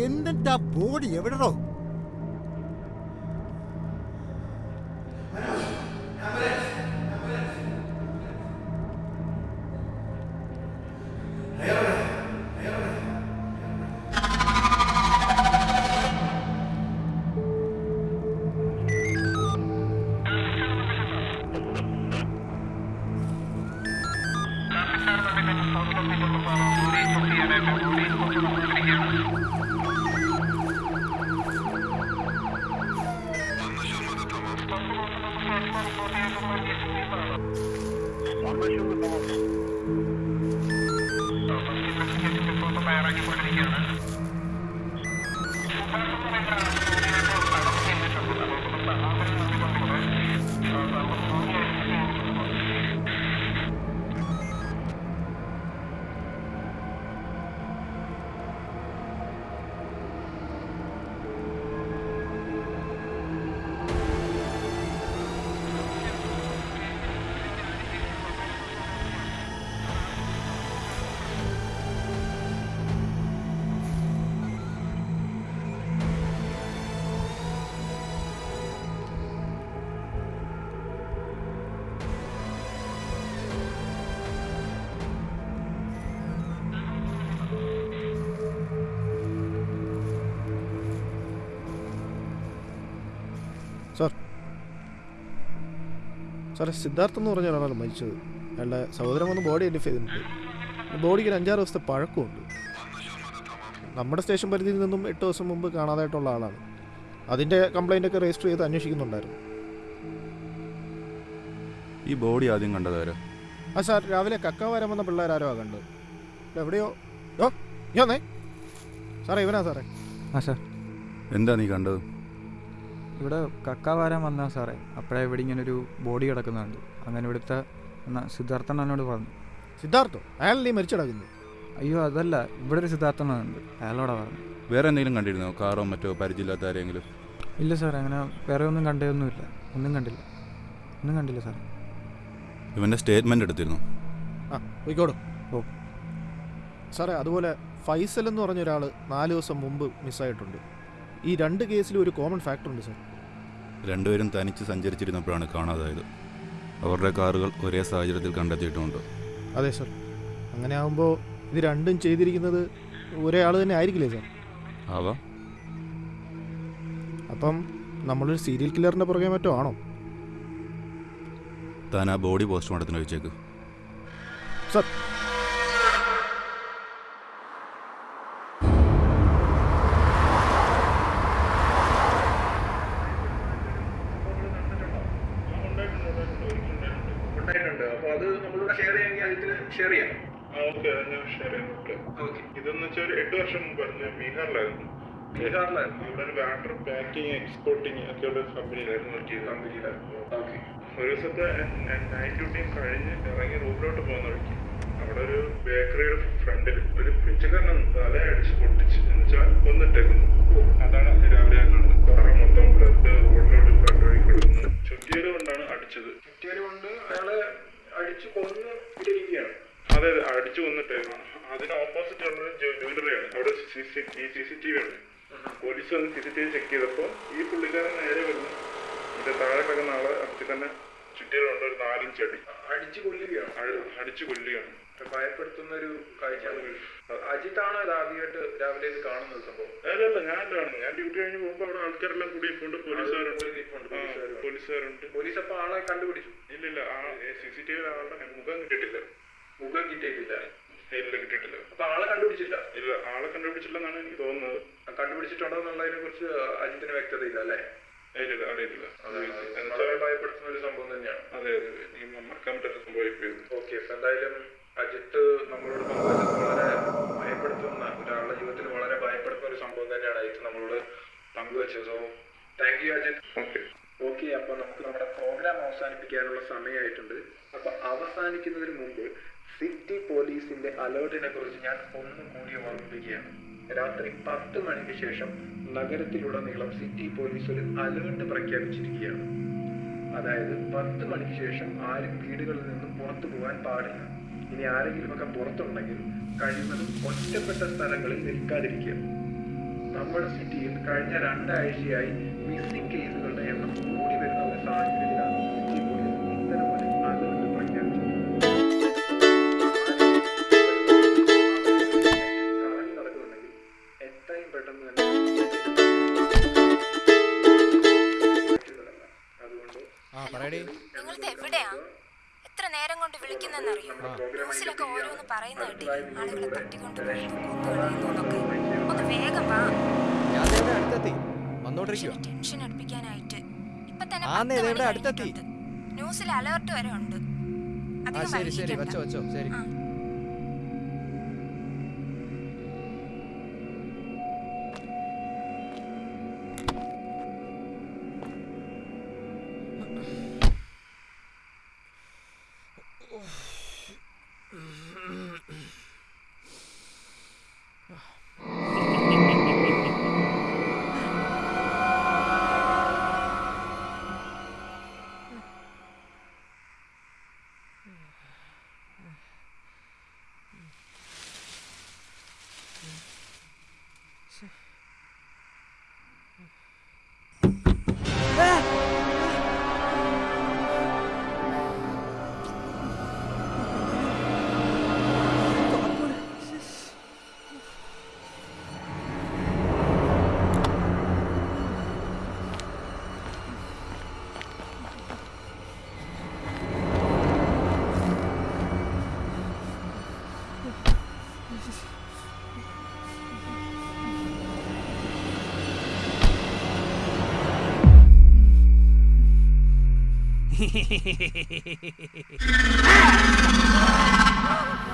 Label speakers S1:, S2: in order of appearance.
S1: എന്നിട്ട് ആ ബോഡി എവിടെടോ? Anlaşıldı tamam.
S2: Basitlesin sir. സാറേ സിദ്ധാർത്ഥ് എന്ന് പറഞ്ഞ ഒരാളാണ് മരിച്ചത്. അയാളുടെ സഹോദരൻ വന്ന് ബോഡി ഐഡന്റിഫൈ ചെയ്തിട്ടുണ്ട്. ബോഡിക്ക് ഒരു അഞ്ചാറ് ദിവസത്തെ പഴക്കമുണ്ട്. നമ്മുടെ സ്റ്റേഷൻ പരിധിയിൽ നിന്നും എട്ട് ദിവസം മുമ്പ് കാണാതായിട്ടുള്ള ആളാണ്. അതിന്റെ കംപ്ലൈന്റ് ഒക്കെ രജിസ്റ്റർ ചെയ്ത് അന്വേഷിക്കുന്നുണ്ടായിരുന്നു.
S3: ഈ ബോഡി ആദ്യം കണ്ടതാരാ
S2: ആ സാർ രാവിലെ കക്ക വരാൻ വന്ന പിള്ളേരാരോ ആ കണ്ടത്. ഇത് എവിടെയോ? ഓ ഞാന്നേ സാറേ ഇവനാ സാറേ.
S4: ആ സാർ.
S3: എന്താ നീ കണ്ടത്?
S4: ഇവിടെ കക്ക വാരാൻ വന്നാ സാറേ. അപ്പോഴേ ഇവിടെ ഇങ്ങനെ ഒരു ബോഡി കിടക്കുന്നുണ്ട്. അങ്ങനെ ഇവിടുത്തെ എന്നാ സിദ്ധാർത്ഥൻ എന്നോട് പറഞ്ഞു.
S2: സിദ്ധാർത്ഥോ? അയാളല്ലേ മരിച്ചു കിടക്കുന്നത്
S4: അയ്യോ അതല്ല. ഇവിടെ ഒരു സിദ്ധാർത്ഥനുണ്ട്. അയാളോടാ പറഞ്ഞു.
S3: വേറെ എന്തെങ്കിലും കണ്ടിരുന്നോ? കാറോ മറ്റോ പരിചയമില്ലാത്ത ആരെങ്കിലും?
S4: ഇല്ല സാറേ അങ്ങനെ വേറെ ഒന്നും കണ്ടതൊന്നുമില്ല ഒന്നും കണ്ടില്ല. ഒന്നും കണ്ടില്ല സാർ
S3: ഇവന്റെ സ്റ്റേറ്റ്മെന്റ് എടുത്തിരുന്നു.
S2: ആ പോയിക്കോടും
S4: ഓ.
S2: സാറേ അതുപോലെ ഫൈസൽ എന്ന് പറഞ്ഞ ഒരാൾ നാല് ദിവസം മുമ്പ് മിസ്സായിട്ടുണ്ട്. ഈ രണ്ട് കേസിലും ഒരു കോമൺ ഫാക്ടർ ഉണ്ട് സാർ
S3: രണ്ടുപേരും തനിച്ച് സഞ്ചരിച്ചിരുന്നപ്പോഴാണ് കാണാതായത്. അവരുടെ കാറുകൾ ഒരേ സാഹചര്യത്തിൽ കണ്ടെത്തിയിട്ടുണ്ട്
S2: അതെ സർ അങ്ങനെ ആകുമ്പോൾ ഇത് രണ്ടും ചെയ്തിരിക്കുന്നത് ഒരേ ആൾ തന്നെ ആയിരിക്കില്ലേ സാർ
S3: ആവാ.
S2: അപ്പം നമ്മളൊരു സീരിയൽ കില്ലറിന്റെ പുറകെ മറ്റോ ആണോ?
S3: താൻ ആ ബോഡി പോസ്റ്റ്മോർട്ടത്തിന് വെച്ചേക്ക്.
S2: സാർ
S5: ഷെയർ ചെയ്യാം.
S6: ഓക്കെ ഞാൻ ഷെയർ ചെയ്യുന്നുണ്ട്
S5: ഓക്കെ.
S6: ഇതെന്ന് വെച്ചാൽ ഒരു എട്ട് വർഷം മുമ്പായിരുന്നു ഞാൻ ബീഹാറിലായിരുന്നു.
S5: ബീഹാറിലായിരുന്നു?
S6: ഇവിടെ ഒരു വാട്ടർ പാക്കിങ് എക്സ്പോർട്ടിങ് ഒക്കെ ഉള്ള കമ്പനിയിലായിരുന്നു വർക്ക് ചെയ്തത്
S5: കമ്പനിയിലായിരുന്നു ഓക്കെ
S6: ഒരു ദിവസത്തെ നൈറ്റ് ഡ്യൂട്ടിയും കഴിഞ്ഞ് ഇറങ്ങി റൂമിലോട്ട് പോകുന്ന വഴിക്ക് അവിടെ ഒരു ബേക്കറിയുടെ ഫ്രണ്ടിൽ ഒരു പിച്ചക്കാരൻ തല അടിച്ച് പൊട്ടിച്ച് എന്ന് വെച്ചാൽ കൊന്നിട്ടേക്കുന്നു. അതാണ് രാവിലെ
S5: കൊന്ന് ഇട്ടിരിക്കുകയാണ്
S6: അതെ അതെ അടിച്ചു കൊന്നിട്ടേക്കുന്നു അതിന് ഓപ്പോസിറ്റ് ഉള്ള ജ്വല്ലറിയാണ് അവിടെ സി സി ടി വി ഉണ്ട് പോലീസ് വന്ന് C C T V check ചെയ്തപ്പോൾ ഈ പുള്ളിക്കാരൻ നേരെ വരുന്നു ഇതിന്റെ താഴെ കിടക്കുന്ന ആളെ അപ്പത്തി തന്നെ ചുറ്റിയിലുണ്ട് ഒരു നാലഞ്ച് അടി.
S5: അടിച്ചു കൊല്ലുകയാണ്.
S6: അടിച്ചു കൊല്ലുകയാണ്.
S5: ഭയപ്പെടുത്തുന്ന ഒരു കാഴ്ചയാണ്. അജിത്താണോ ആദ്യമായിട്ട് രാവിലെ ഇത് കാണുന്നത് സംഭവം?
S6: അല്ലല്ല ഞാനാണ് ഞാൻ ഡ്യൂട്ടി കഴിഞ്ഞ് പോകുമ്പോൾ അവിടെ ആൾക്കാരെല്ലാം കൂടി ഇപ്പോണ്ട് പോലീസുകാരുണ്ട്.
S5: പോലീസുകാരുണ്ട്. പോലീസ് അപ്പൊ ആളെ കണ്ടുപിടിച്ചു?
S6: ഇല്ലില്ല ആ സി സി ആളുടെ മുഖം കിട്ടിയിട്ടില്ല.
S5: മുഖം കിട്ടിയിട്ടില്ല.
S6: ഇല്ല കിട്ടിയിട്ടില്ല.
S5: അപ്പൊ ആളെ കണ്ടുപിടിച്ചില്ല?
S6: ഇല്ല ആളെ കണ്ടുപിടിച്ചില്ലെന്നാണ് എനിക്ക് തോന്നുന്നത്.
S5: കണ്ടുപിടിച്ചിട്ടുണ്ടോ എന്നുള്ളതിനെ കുറിച്ച് അജിത്തിന് വ്യക്തതയില്ല അല്ലേ
S6: ഇല്ല അറിയത്തില്ല എന്നുവെച്ചാൽ
S5: ഭയപ്പെടുത്തുന്ന ഒരു സംഭവം തന്നെയാണ്.
S6: അതെ അതെ മറക്കാൻ പറ്റാത്ത സംഭവിപ്പോയത്
S5: ഓക്കെ എന്തായാലും അജിത്ത് നമ്മളോട് പങ്കുവച്ചത് വളരെ ഭയപ്പെടുത്തുന്ന ഒരാളുടെ ജീവിതത്തിൽ വളരെ ഭയപ്പെടുത്തുന്ന ഒരു സംഭവം തന്നെയാണ് അജിത്ത് നമ്മളോട് പങ്കുവച്ചത്. So thank you Ajith.
S6: Okay
S5: okay അപ്പൊ നമുക്ക് നമ്മുടെ അവസാനിപ്പിക്കാനുള്ള സമയമായിട്ടുണ്ട്. അപ്പൊ അവസാനിക്കുന്നതിന് മുമ്പ് സിറ്റി പോലീസിന്റെ അലേർട്ടിനെ കുറിച്ച് ഞാൻ ഒന്നും കൂടി ഓർമ്മിപ്പിക്കുകയാണ്. രാത്രി പത്ത് മണിക്ക് ശേഷം നഗരത്തിലുടനീളം സിറ്റി പോലീസ് ഒരു അലേർട്ട് പ്രഖ്യാപിച്ചിരിക്കുകയാണ്. അതായത് പത്ത് മണിക്ക് ശേഷം ആരും വീടുകളിൽ നിന്നും പുറത്തു പോകാൻ പാടില്ല. ഇനി ആരെങ്കിലും ഒക്കെ പുറത്തുണ്ടെങ്കിൽ കഴിയുന്നതും ഒറ്റപ്പെട്ട സ്ഥലങ്ങളിൽ നിൽക്കാതിരിക്കുക. നമ്മുടെ സിറ്റിയിൽ കഴിഞ്ഞ രണ്ടാഴ്ചയായി മിസ്സിംഗ് കേസുകളുടെ
S7: നിങ്ങളിത് എവിടെയാ? എത്ര നേരം കൊണ്ട് വിളിക്കുന്നെന്നറിയോ ന്യൂസിലൊക്കെ ഓരോന്ന് പറയുന്ന കേട്ടില്ലേ ആളുകളെ തട്ടിക്കൊണ്ട് ഒന്ന് വേഗം വാ.
S8: ഞാൻ ദേ ഇവിടെ അടുത്തെത്തി. വന്നോണ്ടിരിക്കുക
S7: ടെൻഷൻ അടുപ്പിക്കാനായിട്ട്. ഇപ്പൊ തന്നെ
S8: ആന്നേ, ഇവിടെ അടുത്തെത്തി.
S7: ന്യൂസിൽ അലേർട്ട് വരെ ഉണ്ട്.
S8: ശരി ശരി. വെച്ചോ വെച്ചോ. ശരി.
S9: ah!